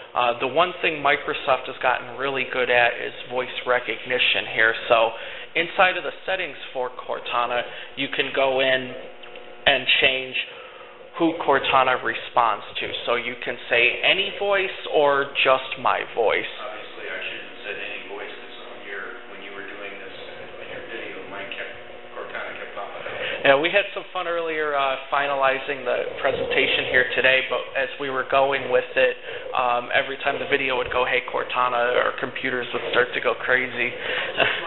Uh, the one thing Microsoft has gotten really good at is voice recognition here. So inside of the settings for Cortana, you can go in and change who Cortana responds to. So you can say any voice or just my voice. Obviously, I shouldn't have said any voice because on your, when you were doing this in your video, mine kept, Cortana kept popping up. Yeah, we had some fun earlier uh, finalizing the presentation here today, but as we were going with it, um, every time the video would go, hey, Cortana, our computers would start to go crazy.